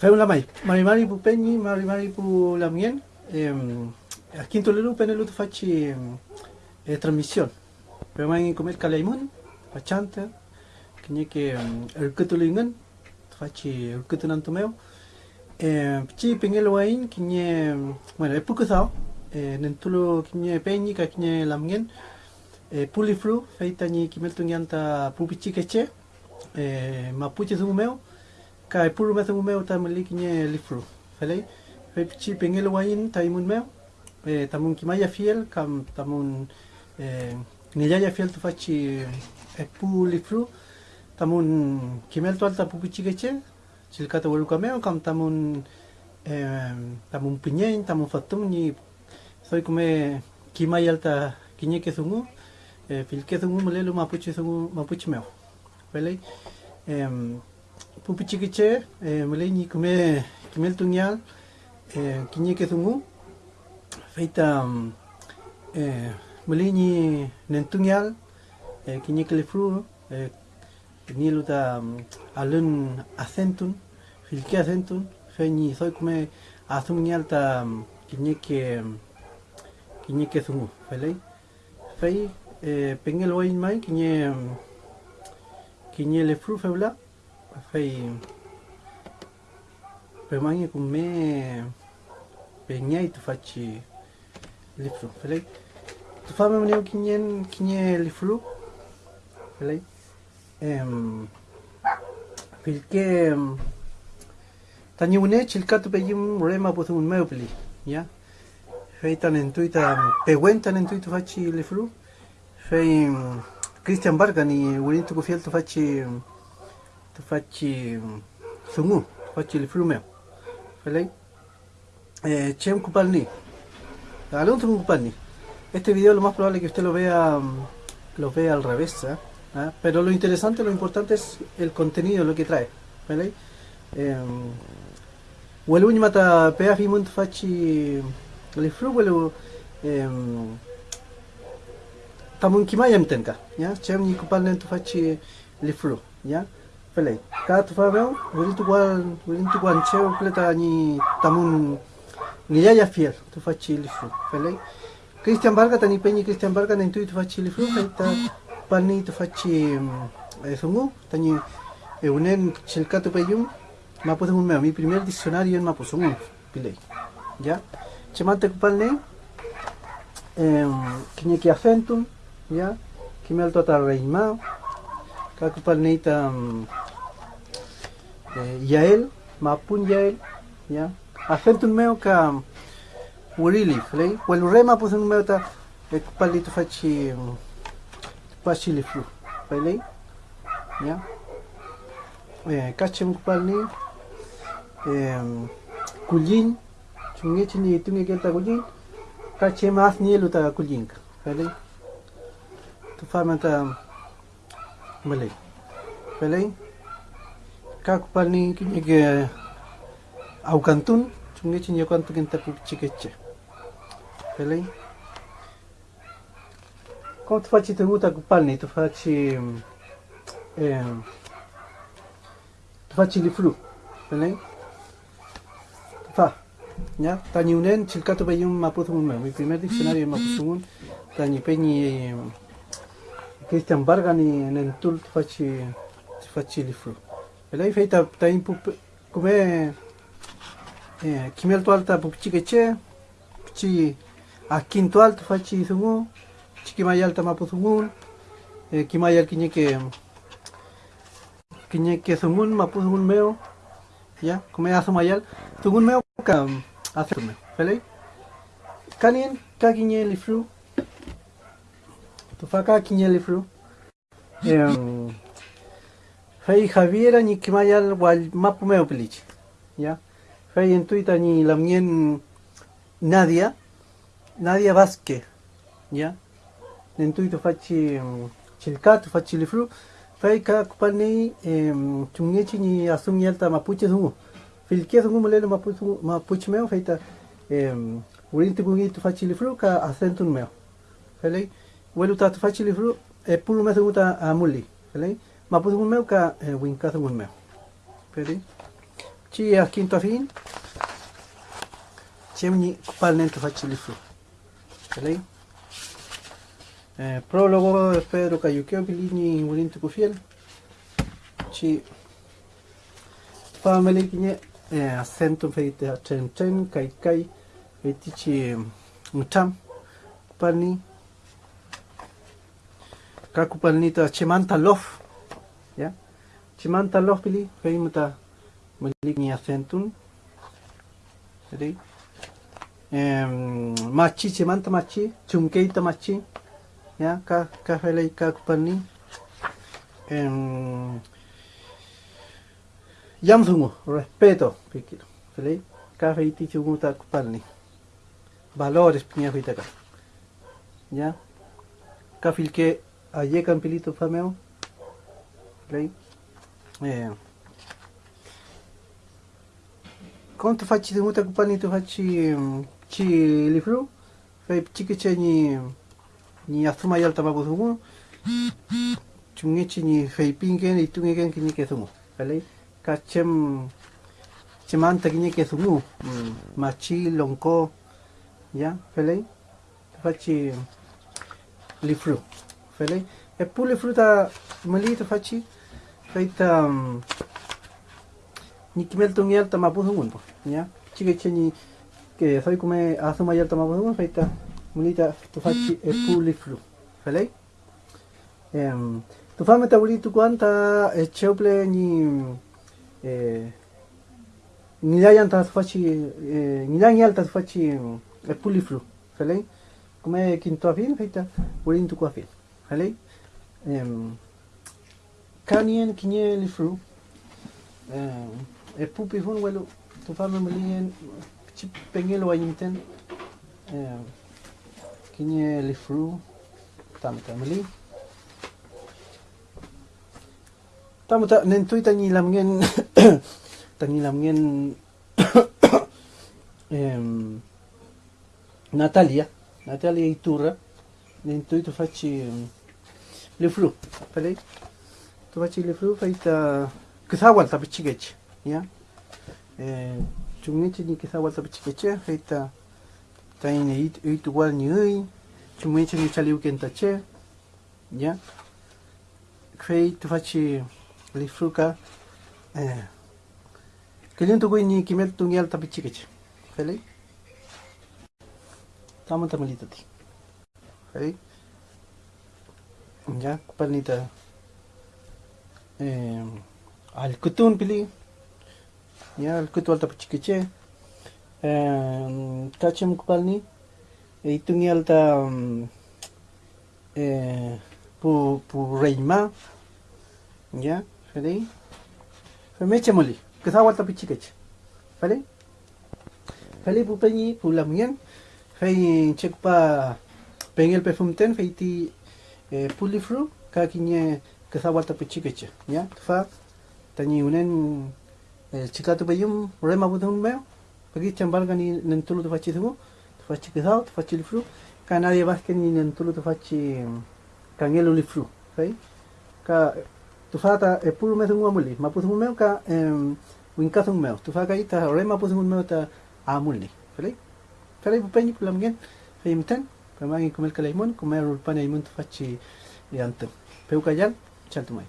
Fue una mai, mari mari pu peñi, mari mari pu la mien. Ehm, a quinto lelu penelu tu facci eh, trasmissione. Per mai comer calaimun, facciante, che ne che il ketulingan, facci il ketunan meu. Eh, ci pengel wain ne, bueno, è poco sao. Eh, nentulo che ne peñi ka che ne lamgen. Eh, pulifru, feita ni kimel tungianta pupichi. Eh, mapuche su meu. Ka e puru metham meu ta mali ki nye lifru. Felei, fe pichi pengel wain ta imun meu. E tamun ki maya fiel kam tamun e nilaya fiel tu faci e pu lifru. Tamun kimel tu alta pu pichi keche. Silkata walu ka meu kam tamun e tamun pinyen tamun fatum ni soy come ki maya alta kinye ke sungu. E fil ke sungu malelu mapuche sungu mapuche em pupichikiche eh, pumpichikiche eh, muleni kume kimel tunya eh, kinyeke tungu feita eh, muleni nentunyal kinyeke le fru nilu ta mm, alun acentun filke acentun feñi soy kume azumnyal ta mm, kinyeke mm, kinyeke tungu felei. Fei pengel wain mai kinye kinye Lefru febla fei permangi com me pegnai tu facci lifru felei tu fa me neu kinyen kinye lifru felei em filke tani une chilkatu pejim rema potu un meu peli ya fei tan entuita peguentan entuita facci lifru fei Christian Bargani unito ku fiel tu facci tu facci sungu, facci il fiume. ¿Vale? Eh, Chem Kupalni. Alonso Kupalni. Este video lo más probable es que usted lo vea, mm, lo vea al revés, ¿eh? ¿Ah? Pero lo interesante, lo importante es el contenido, lo que trae. ¿Vale? Em, huelu mata pea fimunt fachi el flu huelu em, tamun kimayem tenka, ya, chem ni kupal nentu fachi el flu, ya wili tu kwan cheo pleta ni tamun ni ya ya fiel tu Christian Barga tani peñi Christian Barga nen tu pani tu fachi sungu tani e unen chilkatu peyum mapu un meo. Mi primer diccionario en mapu sungu pilei ya. Chemante kupal ne eh, kinyeki acentum ya kimel tota reima kakupal neita um, eh, yael mapun yael ya acentum meo ka urili flei wel rema pus un meo ta e kupal dito fachi um, fachi li flu flei ya eh kachem kupal ni eh kulin chungi chini tungi kelta kulin kachem as ni luta kulin flei tu famata malay. Pelay kak palni kinyage au kantun chungi chinya kantu kinta chikeche. Pelay como tu facci te gusta palni tu facci eh, tu facci li flu pelay tu fa ya tani unen chilkato bayum maputhun mi primer diccionario maputhun tani peñi Christian Bargani en el tour facci facci li fru. E lei feita tain pup come eh kimel to alta pup chike che chi a quinto alto facci sungu chiki mai alta mapu sungun eh kimai al kinye ke kinye ke sungun mapu sungun meo ya come aso mayal sungun meo ka aso meo. Felei kanien ka kinye li fru tu faka kinyeli fru em fei javiera ni kimayal wal mapu meo pelich ya fei en tuita ni la mien nadia nadia vasque ya en tuito fachi chilkat fachi li fru. Fei ka kupani em chungechi ni asum yalta mapuche zungu filke zungu mulelo mapuche meo feita em urinti kungi tu fachi li fru ka acentun meo. Felei welu ta fachi livru e pulu me seguta a muli pelei ma pu un meu ka e winka un meu peli Ci a quinto a fin. Cemni kupalnen tu facci li fru. ¿Vale? Eh, prólogo de Pedro Cayuqueo Pilini Murinto Cufiel. Ci family kinya eh, acento feite a chen chen kai kai feiti ci mutam kupalni ka kupalni ta chimanta lof ya chimanta lof pili ni acentun jadi em machi chimanta machi chumkeita machi ya ka ka felei ka kupalni em Yamsungu, respeto, pikir. Felei, ka feiti chungu ta kupalni. Valores feita ka. Ya. Ka filke aye campilito fameo. Felei. Eh. Kon tu facci chungu ta kupalni tu facci ci. Fei chike che ni ni asuma yalta babu sungu. Chungechi ni fei pingen itungegen kini ke sungu. Felei. kachem chimanta kiñe que sumu machi lonko ya felei faci lifru felei e pu lifru ta mali ta faci feita ni kimel tu miel ta mapu sungun ya. Chike cheni que soy come asuma yalta mapu sungun feita mali ta tu faci e pu lifru felei em tu ta buli tu cuanta e cheuple ni eh, ngilayan ta faci eh, ngilang ta faci e puliflu felei come quinto afin feita purin tu afin allez Kanien kinien fru. E pupi fun welu tu fame mlien chip pengelo ayinten kinye li fru tamta mli tamta nentui tangi lamgen tangi lamgen em Natalia. Natalia Iturra. Nentui tu facci em, le flu falei tu facci le flu faita kisawal ta pichigech ya eh chungeche ni kisawal ta pichigech faita taine it it wal ni ui chungeche ni chaliu kentache ya fei tu facci lifruka eh kalian ya kupalnita eh al kutun pili ya al kutu alta cikece eh kacem kupalni e tunggal ta eh pu pu reima ya Feli? Femeche muli. Kesa wata pichikech. Feli? Feli pu penyi pu lamien. Fei cek pa pengel perfume ten puli fru ka kinye kesa wata pichikech. Ya? Fa tani unen eh, chika tu bayum rema budun meo. Pagi chambal gani nentulu tu fachi tumu. Tu fachi kesa tu fachi fru. Ka nadie más que ni nentulu tu fachi kangelu li fru. Fei? Ka tu fata e pulu me thungu amuli ma puthungu meu ka em winka thungu meu tu faka ita ore ma puthungu meu ta amuli felei felei pupenyi pulam gen fei Kamagi comer calaimun, comer urpana imun tufachi yantam. Peucayal, chantumay.